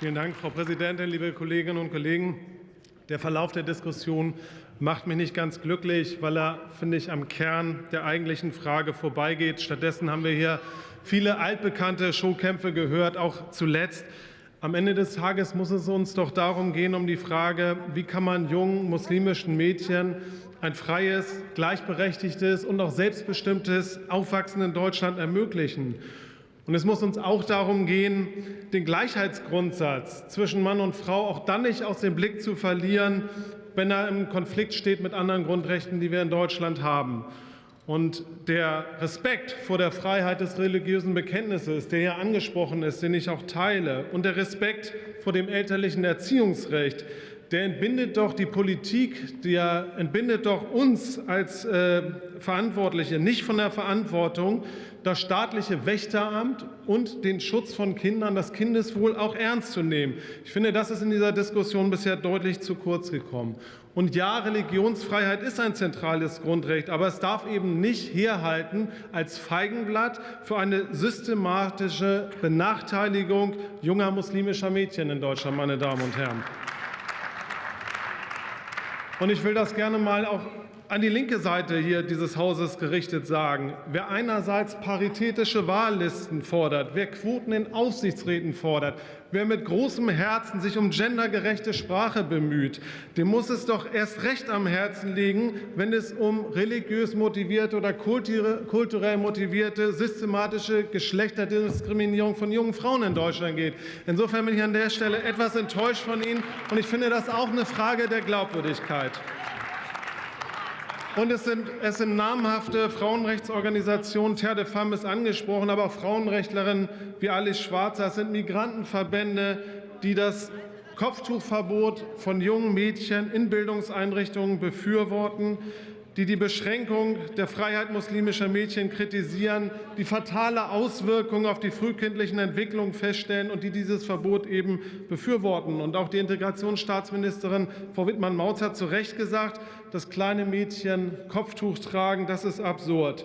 Vielen Dank, Frau Präsidentin, liebe Kolleginnen und Kollegen. Der Verlauf der Diskussion macht mich nicht ganz glücklich, weil er, finde ich, am Kern der eigentlichen Frage vorbeigeht. Stattdessen haben wir hier viele altbekannte Showkämpfe gehört, auch zuletzt. Am Ende des Tages muss es uns doch darum gehen, um die Frage, wie kann man jungen muslimischen Mädchen ein freies, gleichberechtigtes und auch selbstbestimmtes Aufwachsen in Deutschland ermöglichen. Und es muss uns auch darum gehen, den Gleichheitsgrundsatz zwischen Mann und Frau auch dann nicht aus dem Blick zu verlieren, wenn er im Konflikt steht mit anderen Grundrechten, die wir in Deutschland haben. Und der Respekt vor der Freiheit des religiösen Bekenntnisses, der hier angesprochen ist, den ich auch teile, und der Respekt vor dem elterlichen Erziehungsrecht, der entbindet doch die Politik, der entbindet doch uns als äh, Verantwortliche nicht von der Verantwortung, das staatliche Wächteramt und den Schutz von Kindern, das Kindeswohl auch ernst zu nehmen. Ich finde, das ist in dieser Diskussion bisher deutlich zu kurz gekommen. Und ja, Religionsfreiheit ist ein zentrales Grundrecht, aber es darf eben nicht herhalten als Feigenblatt für eine systematische Benachteiligung junger muslimischer Mädchen in Deutschland, meine Damen und Herren. Und ich will das gerne mal auch an die linke Seite hier dieses Hauses gerichtet sagen. Wer einerseits paritätische Wahllisten fordert, wer Quoten in Aufsichtsräten fordert, wer mit großem Herzen sich um gendergerechte Sprache bemüht, dem muss es doch erst recht am Herzen liegen, wenn es um religiös motivierte oder kulturell motivierte systematische Geschlechterdiskriminierung von jungen Frauen in Deutschland geht. Insofern bin ich an der Stelle etwas enttäuscht von Ihnen, und ich finde das auch eine Frage der Glaubwürdigkeit. Und es sind, es sind namhafte Frauenrechtsorganisationen, Terre de Femme ist angesprochen, aber auch Frauenrechtlerinnen wie Alice Schwarzer. Es sind Migrantenverbände, die das Kopftuchverbot von jungen Mädchen in Bildungseinrichtungen befürworten die die Beschränkung der Freiheit muslimischer Mädchen kritisieren, die fatale Auswirkungen auf die frühkindlichen Entwicklungen feststellen und die dieses Verbot eben befürworten. Und auch die Integrationsstaatsministerin Frau Wittmann-Mautz hat zu Recht gesagt, dass kleine Mädchen Kopftuch tragen, das ist absurd.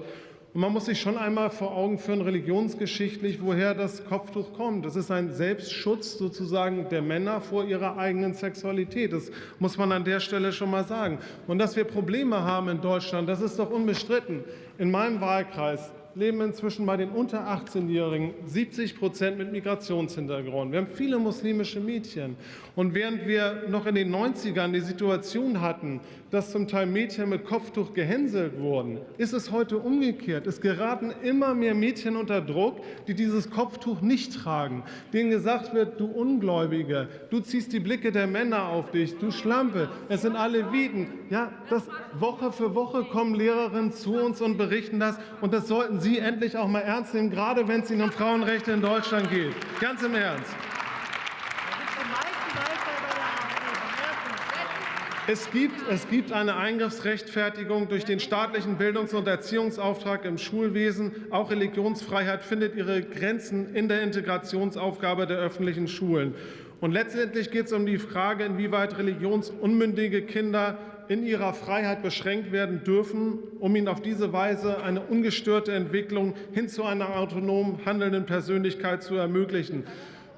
Und man muss sich schon einmal vor Augen führen, religionsgeschichtlich, woher das Kopftuch kommt. Das ist ein Selbstschutz sozusagen der Männer vor ihrer eigenen Sexualität. Das muss man an der Stelle schon mal sagen. Und dass wir Probleme haben in Deutschland, das ist doch unbestritten. In meinem Wahlkreis leben inzwischen bei den unter 18-Jährigen 70 Prozent mit Migrationshintergrund. Wir haben viele muslimische Mädchen. Und während wir noch in den 90ern die Situation hatten, dass zum Teil Mädchen mit Kopftuch gehänselt wurden, ist es heute umgekehrt. Es geraten immer mehr Mädchen unter Druck, die dieses Kopftuch nicht tragen, denen gesagt wird, du Ungläubige, du ziehst die Blicke der Männer auf dich, du Schlampe, es sind alle Wieden. Ja, das Woche für Woche kommen Lehrerinnen zu uns und berichten das und das sollten Sie endlich auch mal ernst nehmen, gerade wenn es Ihnen um Frauenrechte in Deutschland geht. Ganz im Ernst. Es gibt, es gibt eine Eingriffsrechtfertigung durch den staatlichen Bildungs- und Erziehungsauftrag im Schulwesen. Auch Religionsfreiheit findet ihre Grenzen in der Integrationsaufgabe der öffentlichen Schulen. Und letztendlich geht es um die Frage, inwieweit religionsunmündige Kinder in ihrer Freiheit beschränkt werden dürfen, um ihnen auf diese Weise eine ungestörte Entwicklung hin zu einer autonom handelnden Persönlichkeit zu ermöglichen.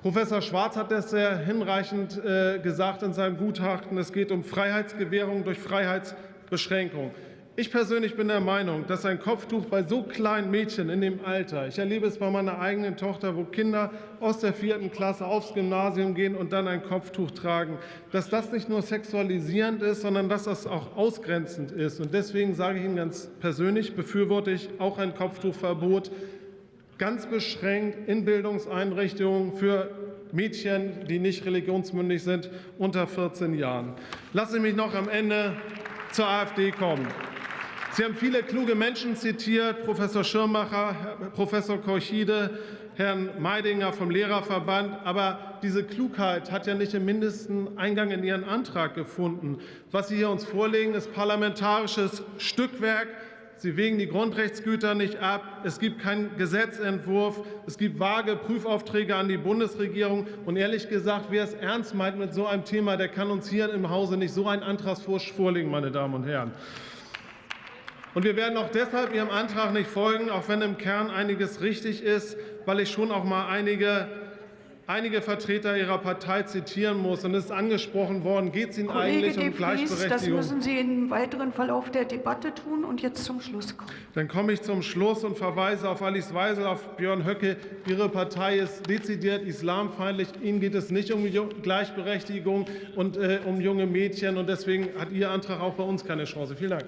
Professor Schwarz hat das sehr hinreichend äh, gesagt in seinem Gutachten. Es geht um Freiheitsgewährung durch Freiheitsbeschränkung. Ich persönlich bin der Meinung, dass ein Kopftuch bei so kleinen Mädchen in dem Alter, ich erlebe es bei meiner eigenen Tochter, wo Kinder aus der vierten Klasse aufs Gymnasium gehen und dann ein Kopftuch tragen, dass das nicht nur sexualisierend ist, sondern dass das auch ausgrenzend ist. Und deswegen sage ich Ihnen ganz persönlich, befürworte ich auch ein Kopftuchverbot ganz beschränkt in Bildungseinrichtungen für Mädchen, die nicht religionsmündig sind, unter 14 Jahren. Lassen Sie mich noch am Ende zur AfD kommen. Sie haben viele kluge Menschen zitiert, Professor Schirmacher, Professor Korchide, Herrn Meidinger vom Lehrerverband. Aber diese Klugheit hat ja nicht im mindesten Eingang in Ihren Antrag gefunden. Was Sie hier uns vorlegen, ist parlamentarisches Stückwerk, Sie wägen die Grundrechtsgüter nicht ab. Es gibt keinen Gesetzentwurf. Es gibt vage Prüfaufträge an die Bundesregierung. Und ehrlich gesagt, wer es ernst meint mit so einem Thema, der kann uns hier im Hause nicht so einen Antragsvorschlag vorlegen, meine Damen und Herren. Und wir werden auch deshalb Ihrem Antrag nicht folgen, auch wenn im Kern einiges richtig ist, weil ich schon auch mal einige einige Vertreter Ihrer Partei zitieren muss. Und es ist angesprochen worden, geht es Ihnen Kollege eigentlich um das Gleichberechtigung? müssen Sie im weiteren Verlauf der Debatte tun und jetzt zum Schluss kommen. Dann komme ich zum Schluss und verweise auf Alice Weisel, auf Björn Höcke. Ihre Partei ist dezidiert islamfeindlich. Ihnen geht es nicht um Gleichberechtigung und äh, um junge Mädchen. Und deswegen hat Ihr Antrag auch bei uns keine Chance. Vielen Dank.